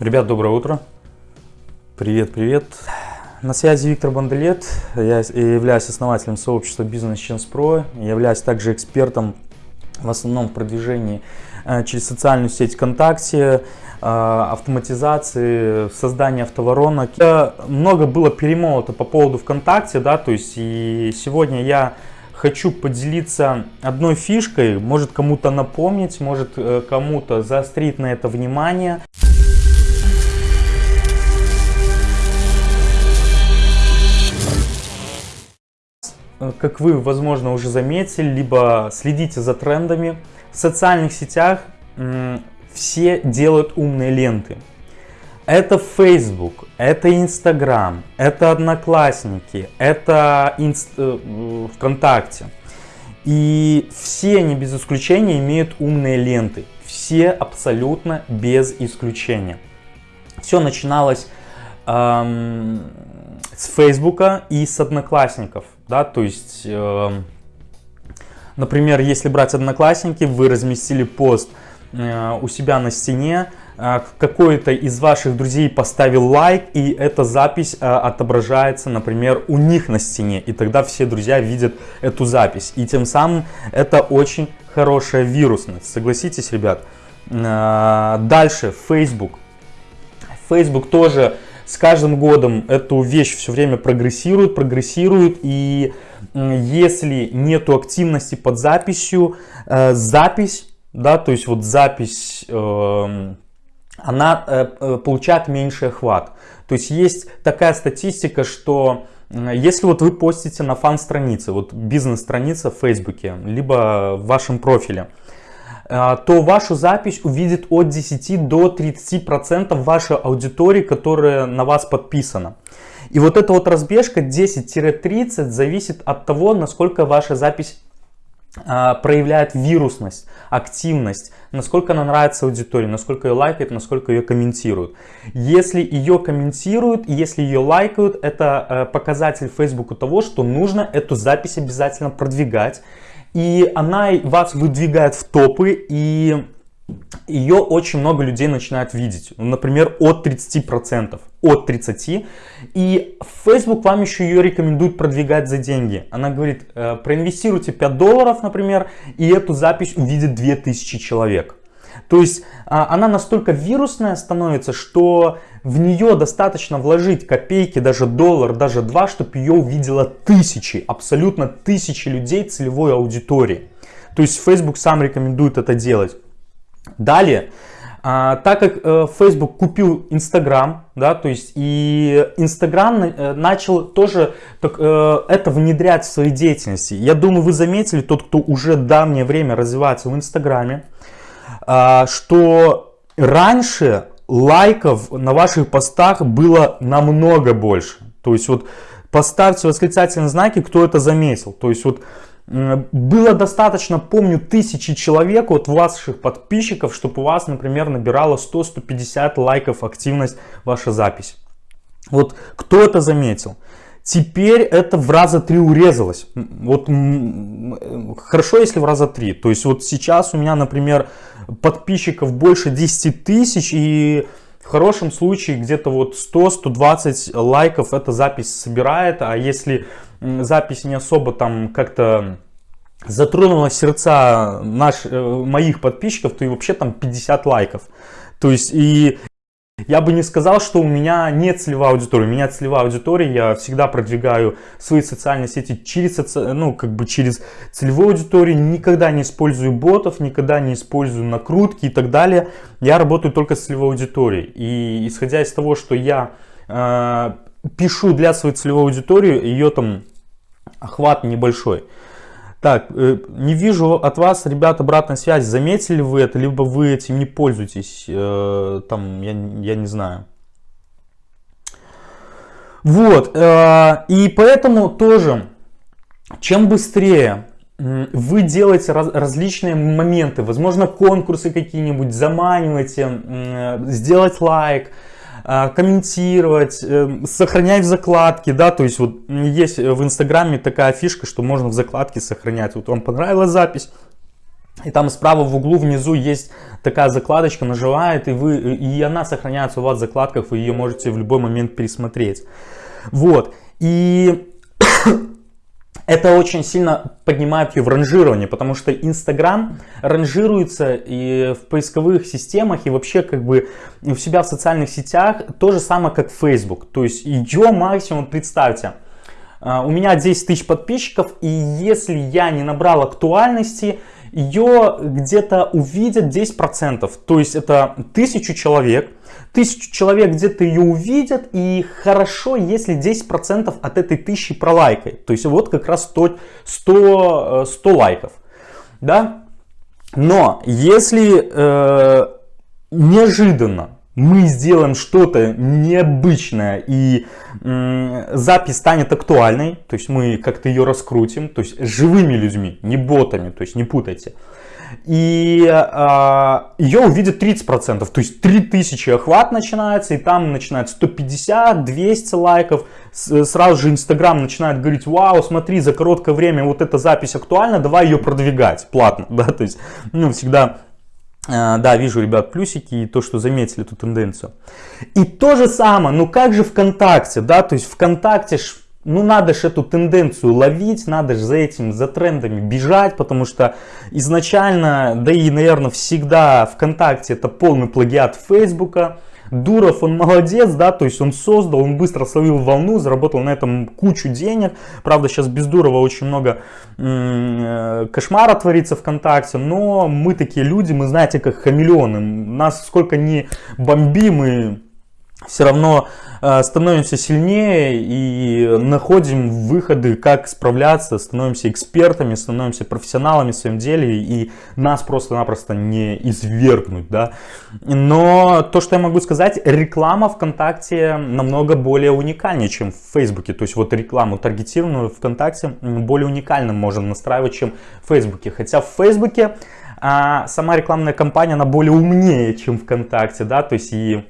Ребят, доброе утро. Привет, привет. На связи Виктор Банделет. Я являюсь основателем сообщества Business Chance Pro. Являюсь также экспертом в основном в продвижении э, через социальную сеть ВКонтакте, э, автоматизации, создания автоворонок. Много было перемолото по поводу ВКонтакте, да, то есть и сегодня я хочу поделиться одной фишкой, может кому-то напомнить, может э, кому-то заострить на это внимание. Как вы, возможно, уже заметили, либо следите за трендами, в социальных сетях все делают умные ленты. Это Facebook, это Instagram, это Одноклассники, это Инст... Э, ВКонтакте. И все они без исключения имеют умные ленты. Все абсолютно без исключения. Все начиналось эм, с Фейсбука и с Одноклассников да, то есть, э, например, если брать Одноклассники, вы разместили пост э, у себя на стене, э, какой-то из ваших друзей поставил лайк, и эта запись э, отображается, например, у них на стене, и тогда все друзья видят эту запись, и тем самым это очень хорошая вирусность, согласитесь, ребят. Э, дальше, Facebook. Facebook тоже с каждым годом эту вещь все время прогрессирует, прогрессирует, и если нету активности под записью, э, запись, да, то есть вот запись, э, она э, э получает меньший охват. То есть есть такая статистика, что если вот вы постите на фан-странице, вот бизнес-страница в Фейсбуке, либо в вашем профиле, то вашу запись увидит от 10 до 30% вашей аудитории, которая на вас подписана. И вот эта вот разбежка 10-30 зависит от того, насколько ваша запись а, проявляет вирусность, активность, насколько она нравится аудитории, насколько ее лайкают, насколько ее комментируют. Если ее комментируют, если ее лайкают, это э, показатель Фейсбуку того, что нужно эту запись обязательно продвигать и она вас выдвигает в топы, и ее очень много людей начинают видеть. Например, от 30%. От 30%. И Facebook вам еще ее рекомендует продвигать за деньги. Она говорит, «Э, проинвестируйте 5 долларов, например, и эту запись увидит 2000 человек. То есть а, она настолько вирусная становится, что в нее достаточно вложить копейки, даже доллар, даже два, чтобы ее увидела тысячи, абсолютно тысячи людей целевой аудитории. То есть Facebook сам рекомендует это делать. Далее, а, так как э, Facebook купил Instagram, да, то есть и Instagram э, начал тоже так, э, это внедрять в своей деятельности. Я думаю, вы заметили, тот, кто уже давнее время развивается в Инстаграме, что раньше лайков на ваших постах было намного больше. То есть вот поставьте восклицательные знаки, кто это заметил. То есть вот было достаточно, помню, тысячи человек от ваших подписчиков, чтобы у вас, например, набирало 100-150 лайков активность ваша запись. Вот кто это заметил? Теперь это в раза три урезалось. Вот хорошо, если в раза три. То есть вот сейчас у меня, например, подписчиков больше 10 тысяч и в хорошем случае где-то вот 100-120 лайков эта запись собирает. А если запись не особо там как-то затронула сердца наш, э, моих подписчиков, то и вообще там 50 лайков. То есть и я бы не сказал, что у меня нет целевой аудитории. У меня целевая аудитория, я всегда продвигаю свои социальные сети через, ну, как бы через целевую аудиторию. Никогда не использую ботов, никогда не использую накрутки и так далее. Я работаю только с целевой аудиторией. И исходя из того, что я э, пишу для своей целевой аудитории, ее там охват небольшой. Так, э, не вижу от вас, ребят, обратной связи. Заметили вы это, либо вы этим не пользуетесь? Э, там, я, я не знаю. Вот, э, и поэтому тоже, чем быстрее вы делаете раз, различные моменты, возможно, конкурсы какие-нибудь, заманиваете, сделать лайк, комментировать, э, сохранять в закладке, да, то есть вот есть в инстаграме такая фишка, что можно в закладке сохранять, вот вам понравилась запись, и там справа в углу внизу есть такая закладочка наживает, и, вы, и она сохраняется у вас в закладках, вы ее можете в любой момент пересмотреть. Вот. И это очень сильно поднимает ее в ранжировании, потому что Инстаграм ранжируется и в поисковых системах, и вообще как бы у себя в социальных сетях то же самое, как Facebook. То есть ее максимум, представьте, а, у меня 10 тысяч подписчиков, и если я не набрал актуальности, ее где-то увидят 10%. То есть это тысячу человек. Тысячу человек где-то ее увидят, и хорошо, если 10% от этой тысячи пролайкает. То есть вот как раз 100, 100, 100 лайков. Да? Но если э, неожиданно мы сделаем что-то необычное и запись станет актуальной, то есть мы как-то ее раскрутим, то есть живыми людьми, не ботами, то есть не путайте. И э, ее увидят 30%, то есть 3000 охват начинается, и там начинает 150, 200 лайков. С, сразу же Инстаграм начинает говорить, вау, смотри, за короткое время вот эта запись актуальна, давай ее продвигать платно, да, то есть, ну, всегда да, вижу, ребят, плюсики и то, что заметили эту тенденцию. И то же самое, ну как же ВКонтакте, да, то есть ВКонтакте ж, ну надо же эту тенденцию ловить, надо же за этим, за трендами бежать, потому что изначально, да и, наверное, всегда ВКонтакте это полный плагиат Фейсбука, Дуров, он молодец, да, то есть он создал, он быстро словил волну, заработал на этом кучу денег. Правда, сейчас без Дурова очень много э, кошмара творится ВКонтакте, но мы такие люди, мы знаете, как хамелеоны. Нас сколько ни бомби, мы все равно э, становимся сильнее и находим выходы, как справляться, становимся экспертами, становимся профессионалами в своем деле и нас просто-напросто не извергнуть, да. Но то, что я могу сказать, реклама ВКонтакте намного более уникальнее, чем в Фейсбуке. То есть вот рекламу таргетированную ВКонтакте более уникально можно настраивать, чем в Фейсбуке. Хотя в Фейсбуке а, сама рекламная кампания, она более умнее, чем ВКонтакте, да, то есть и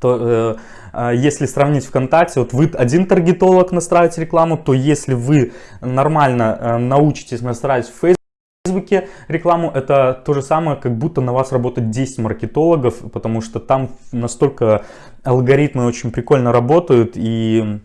то э, а, если сравнить ВКонтакте, вот вы один таргетолог настраиваете рекламу, то если вы нормально э, научитесь настраивать в Фейсбуке рекламу, это то же самое, как будто на вас работает 10 маркетологов, потому что там настолько алгоритмы очень прикольно работают и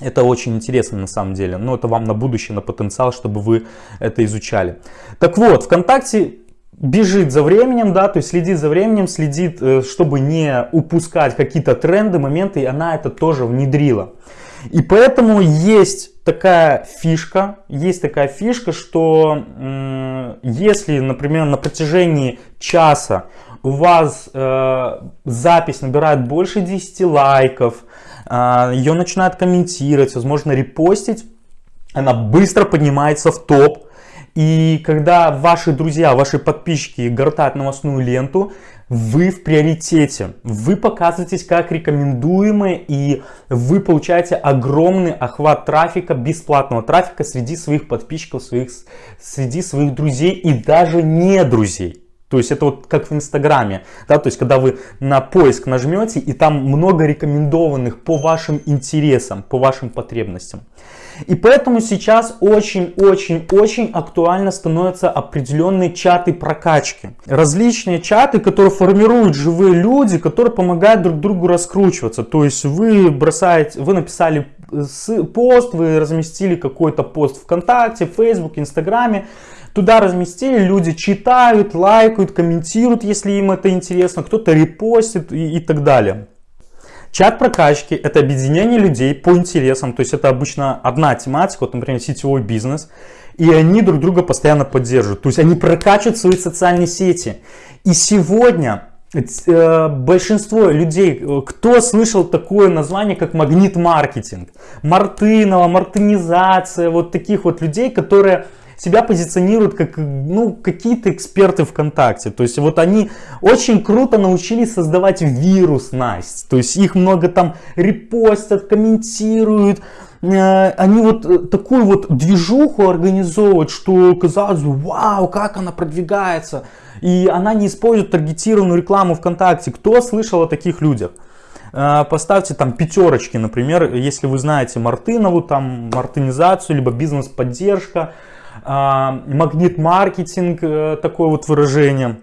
это очень интересно на самом деле, но это вам на будущее, на потенциал, чтобы вы это изучали. Так вот, ВКонтакте бежит за временем, да, то есть следит за временем, следит, э, чтобы не упускать какие-то тренды, моменты, и она это тоже внедрила. И поэтому есть такая фишка, есть такая фишка, что если, например, на протяжении часа у вас э, запись набирает больше 10 лайков, э, ее начинают комментировать, возможно репостить, она быстро поднимается в топ, и когда ваши друзья, ваши подписчики гортают новостную ленту, вы в приоритете, вы показываетесь как рекомендуемые и вы получаете огромный охват трафика, бесплатного трафика среди своих подписчиков, своих, среди своих друзей и даже не друзей. То есть это вот как в Инстаграме, да, то есть когда вы на поиск нажмете и там много рекомендованных по вашим интересам, по вашим потребностям. И поэтому сейчас очень-очень-очень актуально становятся определенные чаты прокачки. Различные чаты, которые формируют живые люди, которые помогают друг другу раскручиваться. То есть вы бросаете, вы написали пост, вы разместили какой-то пост ВКонтакте, Фейсбуке, Инстаграме, Туда разместили, люди читают, лайкают, комментируют, если им это интересно, кто-то репостит и, и так далее. Чат прокачки – это объединение людей по интересам, то есть это обычно одна тематика, вот, например, сетевой бизнес, и они друг друга постоянно поддерживают, то есть они прокачивают свои социальные сети. И сегодня э, большинство людей, кто слышал такое название, как магнит-маркетинг, Мартынова, мартынизация, вот таких вот людей, которые себя позиционируют как ну, какие-то эксперты ВКонтакте. То есть вот они очень круто научились создавать вирус Настя. То есть их много там репостят, комментируют. Э, они вот э, такую вот движуху организовывают, что казалось вау, как она продвигается. И она не использует таргетированную рекламу ВКонтакте. Кто слышал о таких людях? Э, поставьте там пятерочки, например, если вы знаете Мартынову, там мартынизацию, либо бизнес-поддержка, магнит-маркетинг, э, такое вот выражение.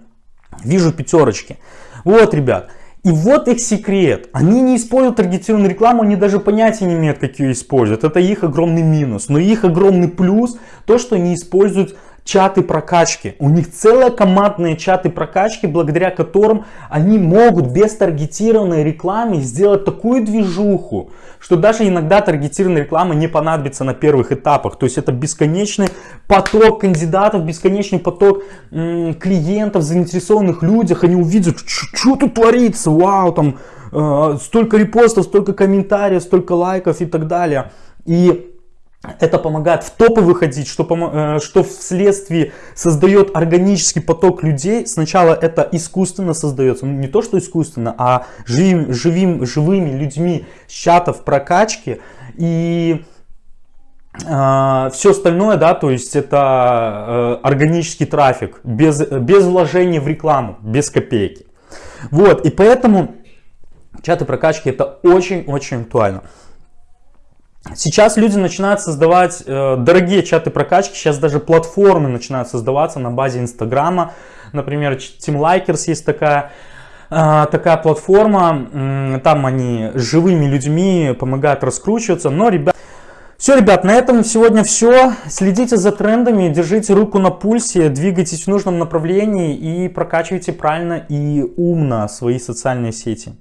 Вижу пятерочки. Вот, ребят. И вот их секрет. Они не используют таргетированную рекламу, они даже понятия не имеют, как ее используют. Это их огромный минус. Но их огромный плюс, то, что они используют чаты прокачки. У них целые командные чаты прокачки, благодаря которым они могут без таргетированной рекламы сделать такую движуху, что даже иногда таргетированная реклама не понадобится на первых этапах. То есть это бесконечный поток кандидатов, бесконечный поток клиентов, заинтересованных людях. Они увидят, что тут творится, вау, там э, столько репостов, столько комментариев, столько лайков и так далее. И это помогает в топы выходить, что, э, что вследствие создает органический поток людей. Сначала это искусственно создается, ну, не то что искусственно, а живим, живим, живыми людьми с чатов прокачки. И э, все остальное, да, то есть это э, органический трафик, без, без вложения в рекламу, без копейки. Вот, и поэтому чаты прокачки это очень-очень актуально. Сейчас люди начинают создавать э, дорогие чаты прокачки, сейчас даже платформы начинают создаваться на базе Инстаграма. Например, Team Likers есть такая, э, такая платформа, там они живыми людьми помогают раскручиваться. Но, ребят, все, ребят, на этом сегодня все. Следите за трендами, держите руку на пульсе, двигайтесь в нужном направлении и прокачивайте правильно и умно свои социальные сети.